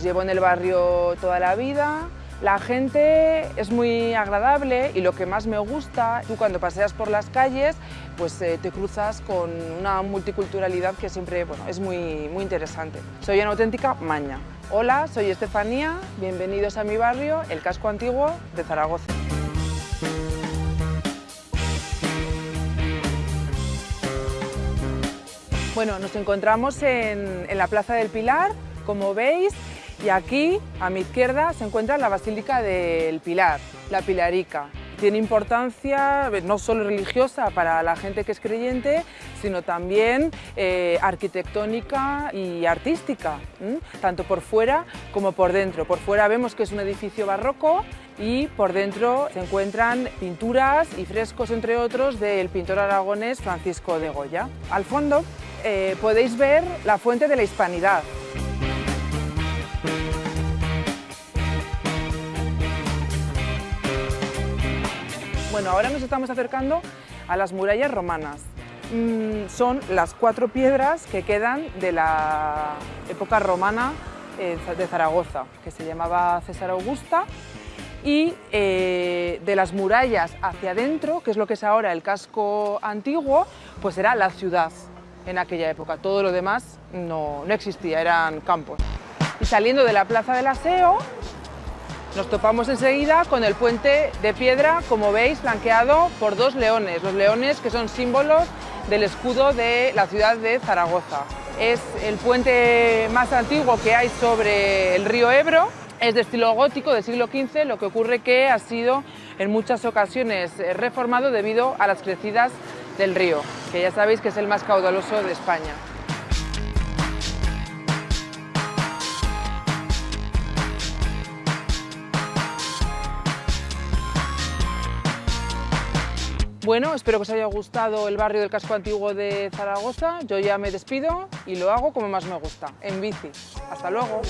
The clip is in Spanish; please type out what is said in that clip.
Pues llevo en el barrio toda la vida, la gente es muy agradable y lo que más me gusta, tú cuando paseas por las calles, pues eh, te cruzas con una multiculturalidad que siempre bueno, es muy, muy interesante. Soy una auténtica maña. Hola, soy Estefanía, bienvenidos a mi barrio, el casco antiguo de Zaragoza. Bueno, nos encontramos en, en la Plaza del Pilar, como veis, y aquí, a mi izquierda, se encuentra la Basílica del Pilar, la Pilarica. Tiene importancia eh, no solo religiosa para la gente que es creyente, sino también eh, arquitectónica y artística, tanto por fuera como por dentro. Por fuera vemos que es un edificio barroco y por dentro se encuentran pinturas y frescos, entre otros, del pintor aragonés Francisco de Goya. Al fondo eh, podéis ver la fuente de la hispanidad. Bueno, ahora nos estamos acercando a las murallas romanas. Mm, son las cuatro piedras que quedan de la época romana eh, de Zaragoza, que se llamaba César Augusta, y eh, de las murallas hacia adentro, que es lo que es ahora el casco antiguo, pues era la ciudad en aquella época. Todo lo demás no, no existía, eran campos. Y saliendo de la Plaza del Aseo, nos topamos enseguida con el puente de piedra, como veis, flanqueado por dos leones, los leones que son símbolos del escudo de la ciudad de Zaragoza. Es el puente más antiguo que hay sobre el río Ebro, es de estilo gótico del siglo XV, lo que ocurre que ha sido en muchas ocasiones reformado debido a las crecidas del río, que ya sabéis que es el más caudaloso de España. Bueno, espero que os haya gustado el barrio del casco antiguo de Zaragoza. Yo ya me despido y lo hago como más me gusta, en bici. Hasta luego.